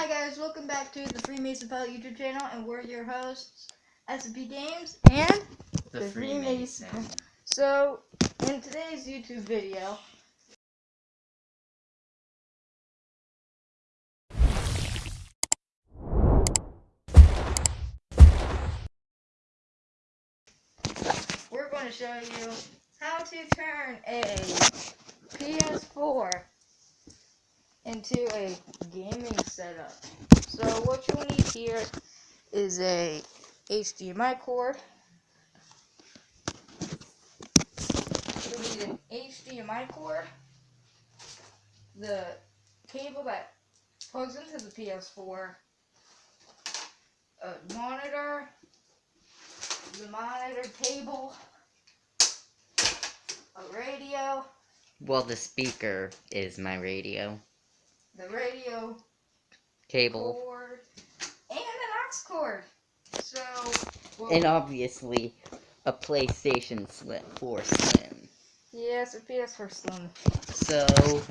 Hi guys, welcome back to the Freemason Pilot YouTube channel, and we're your hosts, SMP Games and The, The Freemason. Freemason. So, in today's YouTube video, we're going to show you how to turn a PS4 into a gaming setup. So what you'll need here is a HDMI cord. You'll need an HDMI cord, the cable that plugs into the PS4, a monitor, the monitor cable, a radio, Well, the speaker is my radio the radio cable, cord, and an aux cord. So, well, and obviously a PlayStation Slim 4 Slim. yes, a PS4 Slim. So,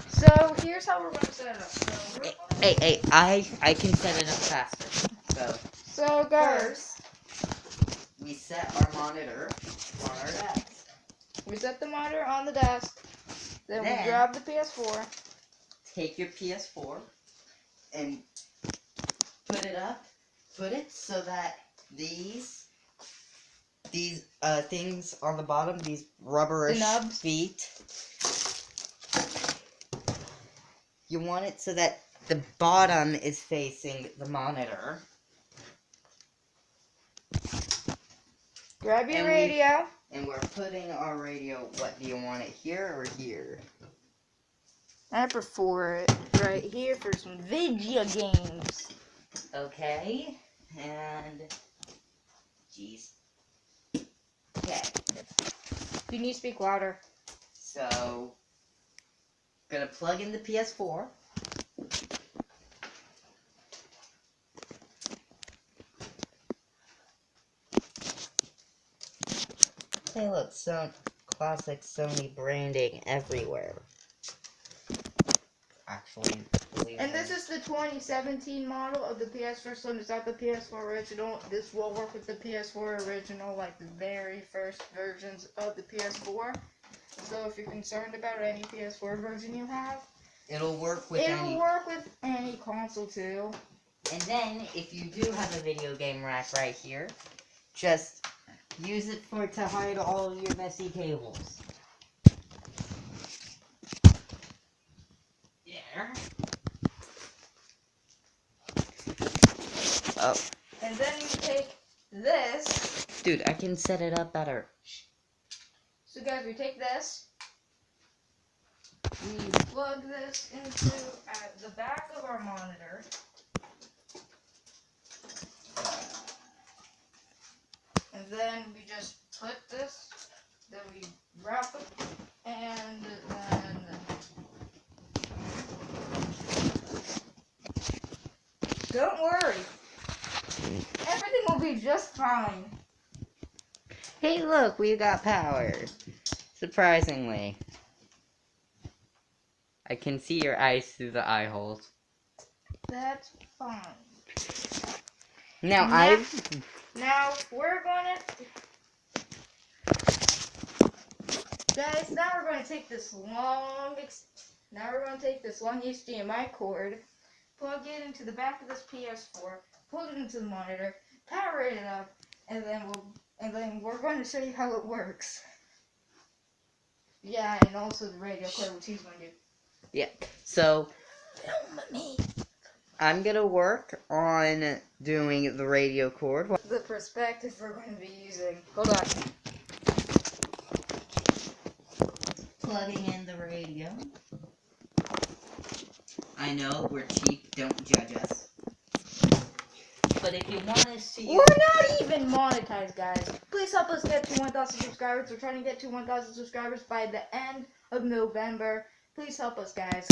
So here's how we're gonna set it up. So, hey, gonna- hey, hey, I I can set it up faster. So so guys, we set our monitor on our desk. we set the monitor on the desk. Then, Then- we grab the PS4. Take your PS4 and put it up. Put it so that these these uh things on the bottom, these rubberish feet. You want it so that the bottom is facing the monitor. Grab your And we- radio. And we're putting our radio, what do you want it here or here? I prefer it right here for some video games. Okay, and jeez. Okay, You need to speak louder. so gonna plug in the PS4. Hey, look, so classic Sony branding everywhere. Actually, And this is the 2017 model of the PS4 Slim. It's not the PS4 original. This will work with the PS4 original, like the very first versions of the PS4. So if you're concerned about any PS4 version you have, it'll work with it'll any work with any console too. And then, if you do have a video game rack right here, just use it for to hide all of your messy cables. There. Oh, And then you take this. dude, I can set it up better. So guys, we take this. We plug this into uh, the back of our monitor. And then we just put this, then we wrap it, and then don't worry, everything will be just fine. Hey, look, we got power. Surprisingly. I can see your eyes through the eye holes. That's fine. Now, Now- I've Now we're gonna guys. Now we're gonna take this long. Ex- now we're gonna take this long HDMI cord, plug it into the back of this PS4, plug it into the monitor, power it up, and then we'll and then we're going to show you how it works. Yeah, and also the radio cord, which he's going to do. yeah. So Film me. I'm gonna work on doing the radio cord. The perspective we're going to be using. Hold on. Plugging in the radio. I know we're cheap. Don't judge us. But if you want to see, We're not even monetized, guys. Please help us get to 1,000 subscribers. We're trying to get to 1,000 subscribers by the end of November. Please help us, guys.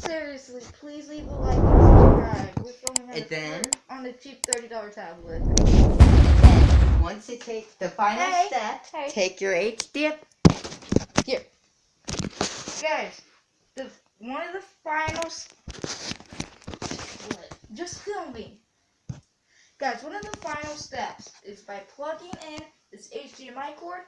Seriously, please leave a like and subscribe. We're filming on, And then- on a cheap $30 tablet. once you take the final Hey, step, hey. take your HDF. Here. Guys, the one of the final? Just film me. Guys, one of the final steps is by plugging in this HDMI cord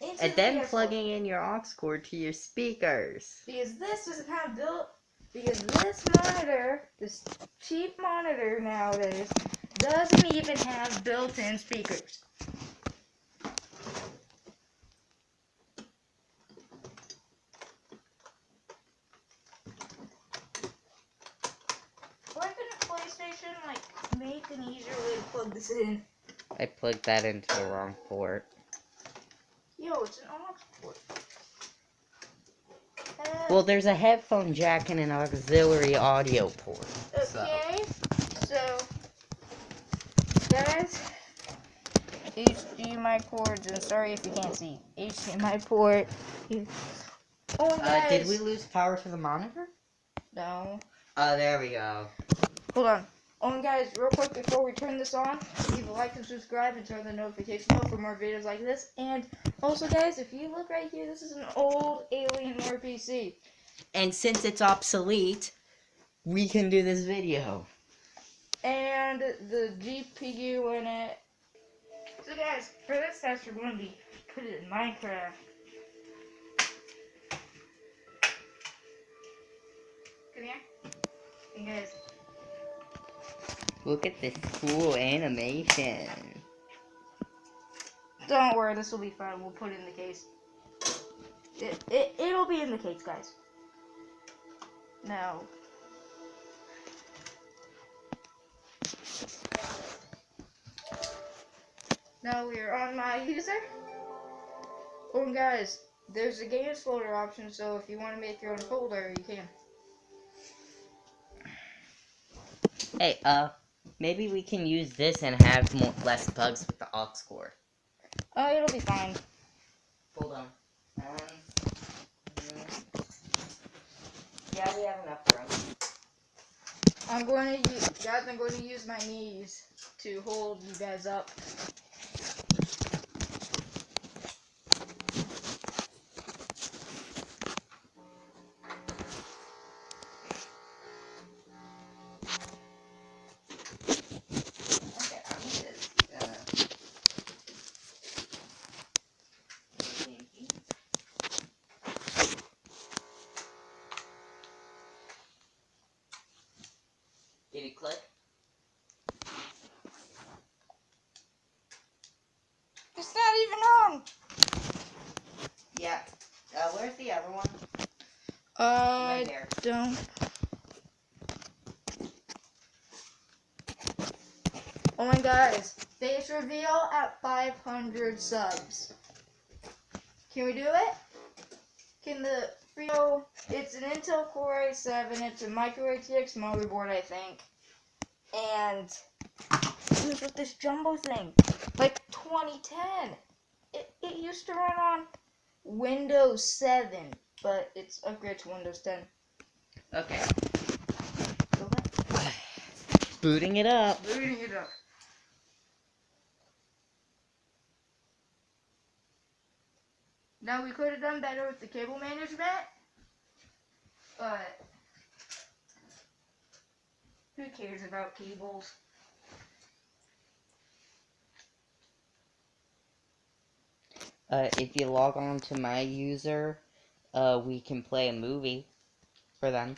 into And the then PS4. plugging in your aux cord to your speakers. Because this doesn't have built. Because this monitor, this cheap monitor nowadays, doesn't even have built-in speakers. Why couldn't PlayStation like make an easier way to plug this in? I plugged that into the wrong port. Yo, it's an aux port. Uh, Well, there's a headphone jack and an auxiliary audio port. Okay, so guys, HDMI cords, and sorry if you can't see HDMI port. Oh, Uh, did we lose power to the monitor? No. Oh, there we go. Hold on. Oh, and guys, real quick before we turn this on, leave a like and subscribe and turn the notification bell for more videos like this. And also, guys, if you look right here, this is an old Alienware PC. And since it's obsolete, we can do this video. and the GPU in it. So guys, for this test we're going to be put it in Minecraft. Come here. And guys, Look at this cool animation. don't worry, this will be fine. We'll put it in the case. It, it, it'll be in the case, guys. Now, Now we are on my user. Oh, and guys, there's a games folder option, so if you want to make your own folder, you can. Hey, uh, maybe we can use this and have more, less bugs with the aux cord. Oh, it'll be fine. Hold on. Um, yeah, we have enough room. I'm going to use, guys, I'm going to use my knees to hold you guys up. Okay, I'm just gonna. Did it click? It's not even on. Yeah. Uh, where's the other one? Don't. Oh my guys, face reveal at 500 subs. Can we do it? Can the? It's an Intel Core i7. It's a micro ATX motherboard, I think. And was with this jumbo thing, like 2010. It it used to run on Windows 7, but it's upgraded to Windows 10. Okay. Booting it up. Booting it up. Now we could have done better with the cable management, but who cares about cables? Uh, if you log on to my user, uh, we can play a movie for them.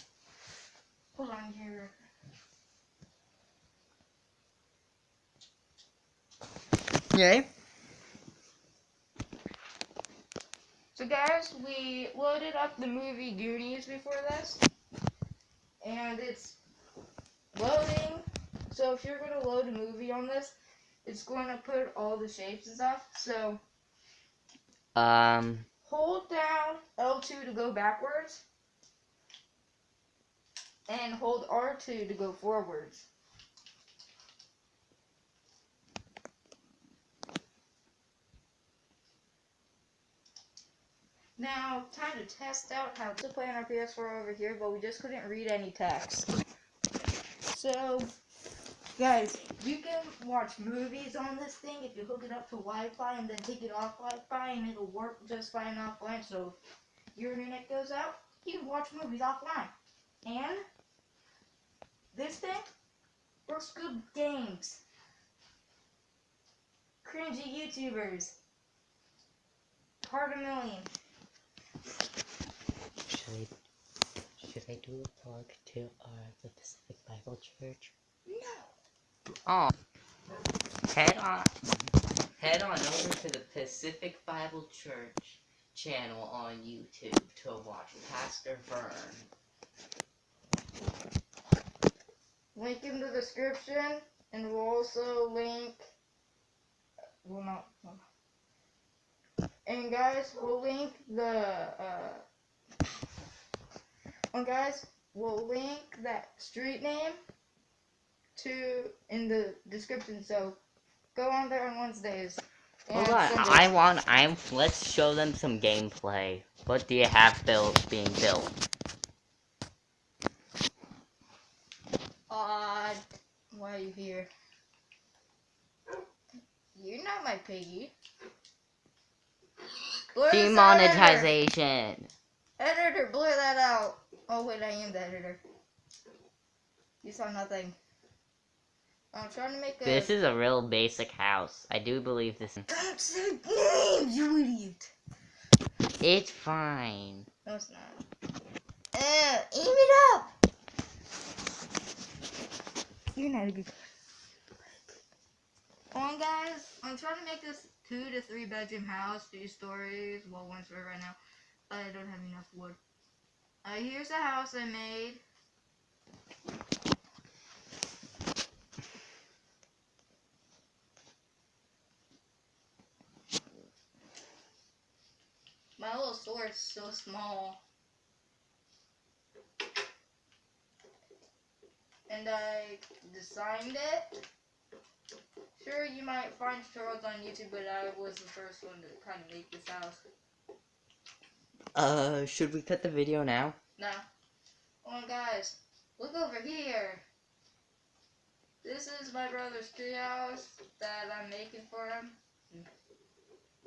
Hold on here. Yay. So guys, we loaded up the movie Goonies before this, and it's loading. So if you're gonna load a movie on this, it's going to put all the shapes and stuff. So Um, hold down L2 to go backwards, and hold R2 to go forwards. Now, time to test out how to play on our PS4 over here, but we just couldn't read any text. So, guys, you can watch movies on this thing if you hook it up to Wi-Fi and then take it off Wi-Fi, and it'll work just fine offline. So, if your internet goes out, you can watch movies offline. And This thing works good with games. Cringy YouTubers. Part a million. Should I, should I do a plug to uh, the Pacific Bible Church? No. Oh, head on, head on over to the Pacific Bible Church channel on YouTube to watch Pastor Vern. Link in the description, and we'll also link. Well, not. And guys, we'll link the. Uh, and guys, we'll link that street name to in the description. So go on there on Wednesdays. Hold on, I want, I'm, let's show them some gameplay. What do you have built, being built? Odd. Why are you here? You're not my piggy. Blur out, editor. Demonetization! Editor, blur that out. Oh wait, I am the editor. You saw nothing. I'm trying to make a. This is a real basic house. I do believe this. Don't say names, you idiot. It's fine. No, it's not. Uh, aim it up. You're not a good. On, guys. I'm trying to make this two to three bedroom house, two stories. Well, one story right now. But I don't have enough wood. Uh, here's the house I made. My little store is so small. And I designed it. Sure, you might find tutorials on YouTube, but I was the first one to kind of make this house. Uh, should we cut the video now? Now, oh guys, look over here. This is my brother's treehouse that I'm making for him.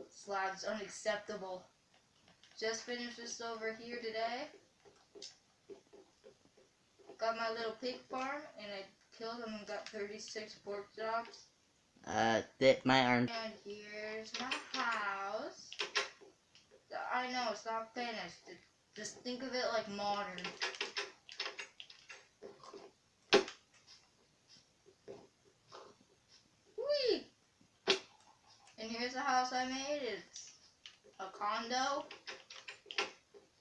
Slab's unacceptable. Just finished this over here today. Got my little pig farm and I killed them and got 36 pork chops. Uh, that my arm. And here's my house. I know it's not finished. Just think of it like modern. Whee! And here's the house I made. It's a condo.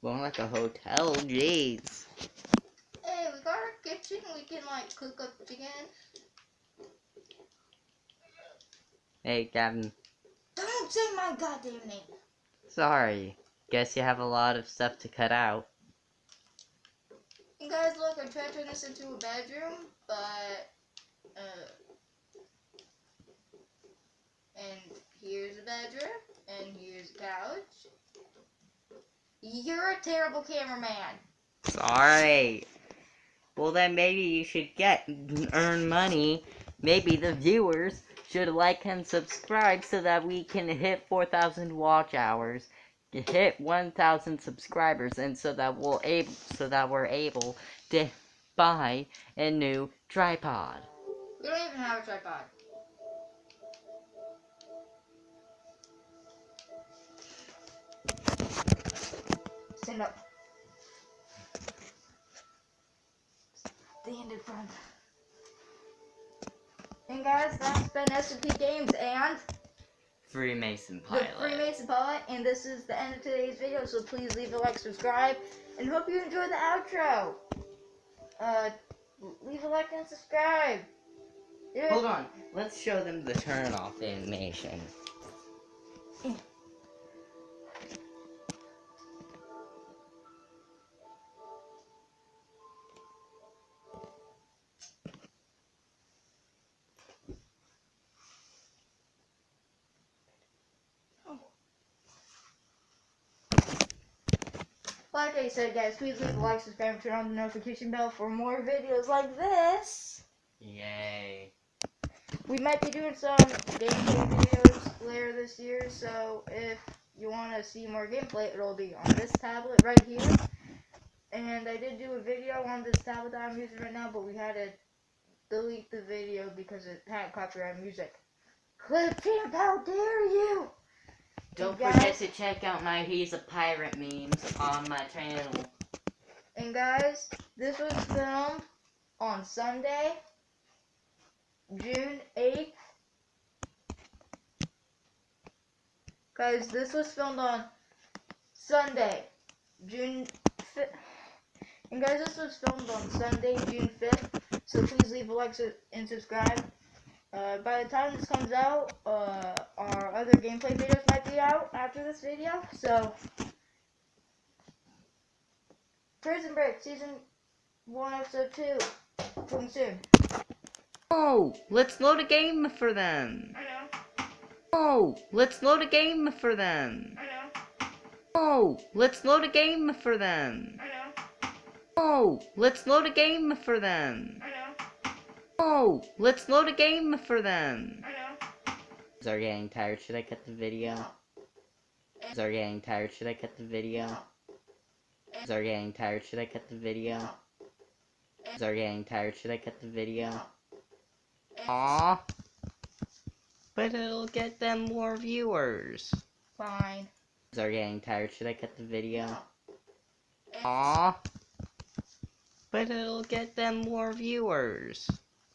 More like a hotel, jeez. Hey, we got our kitchen. We can like cook up chicken. Hey, Gavin. Don't say my goddamn name. Sorry. Guess you have a lot of stuff to cut out. And guys, look, I'm trying to turn this into a bedroom, but uh, and here's a bedroom, and here's a couch. You're a terrible cameraman. Sorry. Well, then maybe you should get earn money. Maybe the viewers should like and subscribe so that we can hit 4,000 watch hours, hit 1,000 subscribers, and so that we'll able so that we're able to buy a new tripod. We don't even have a tripod. Stand up. Stand in front. And guys, that's been SMP Games and Freemason Pilot. the. Freemason Pilot, and this is the end of today's video, so please leave a like, subscribe, and hope you enjoy the outro. Uh, leave a like and subscribe. Hold on. Let's show them the turn off animation. Like I said, guys, please leave a like, subscribe, and turn on the notification bell for more videos like this. Yay. We might be doing some gameplay videos later this year, so if you want to see more gameplay, it'll be on this tablet right here. And I did do a video on this tablet that I'm using right now, but we had to delete the video because it had copyright music. Clipchamp, how dare you! Don't forget to check out my He's a Pirate memes on my channel. And guys, this was filmed on Sunday, June 8th. Guys, this was filmed on Sunday, June 5th. And guys, this was filmed on Sunday, June 5th. So please leave a like and subscribe. Uh, by the time this comes out, uh, our other gameplay videos might be out after this video. So, Prison Break Season 1, Episode 2, coming soon. Oh, let's load a game for them. I know, Oh, let's load a game for them. I know, Oh, let's load a game for them. I know, Oh, let's load a game for them. I Oh, let's load a game for them. I know. Are getting tired? Should I cut the video? Are getting tired? Should I cut the video? Are getting tired? Should I cut the video? Are getting tired? Should I cut the video? Aw. But it'll get them more viewers. Fine. Are getting tired? Should I cut the video? Aw. But it'll get them more viewers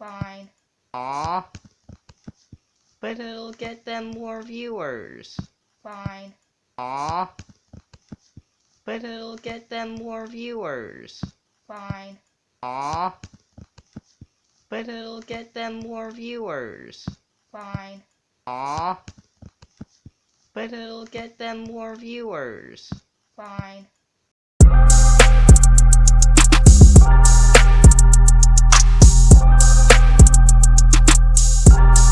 fine. Aw. But it'll get them more viewers. Fine. Aw. But it'll get them more viewers. Fine. Aw. But it'll get them more viewers. Fine. Aw. But it'll get them more viewers. Fine.